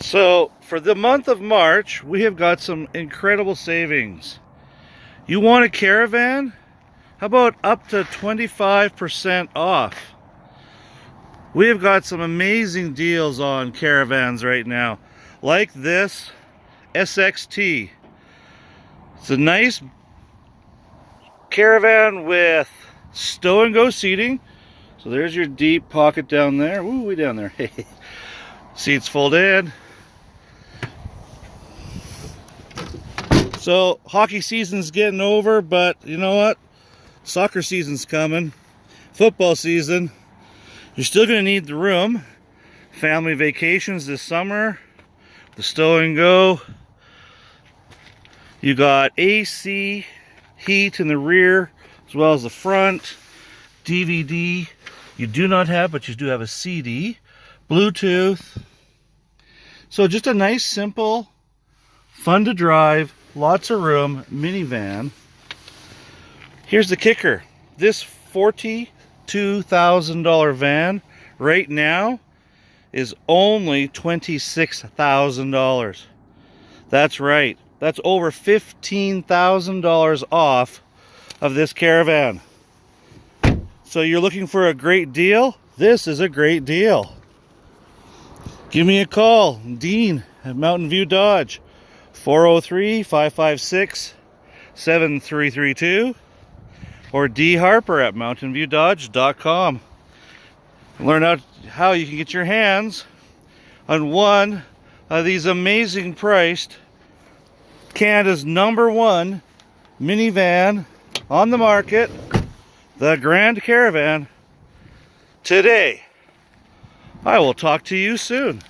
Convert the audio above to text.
So for the month of March, we have got some incredible savings. You want a caravan? How about up to 25% off? We have got some amazing deals on caravans right now. Like this SXT. It's a nice caravan with stow and go seating. So there's your deep pocket down there. Ooh, way down there. Seats fold in. So hockey season's getting over, but you know what? Soccer season's coming. Football season. You're still going to need the room. Family vacations this summer. The stow and go. You got AC, heat in the rear, as well as the front. DVD. You do not have, but you do have a CD. Bluetooth. So just a nice, simple, fun to drive, lots of room minivan. Here's the kicker. This $42,000 van right now is only $26,000. That's right. That's over $15,000 off of this caravan. So you're looking for a great deal? This is a great deal. Give me a call, Dean at Mountain View Dodge, 403-556-7332 or D Harper at mountainviewdodge.com. Learn out how you can get your hands on one of these amazing priced Canada's number one minivan on the market, the Grand Caravan, today. I will talk to you soon.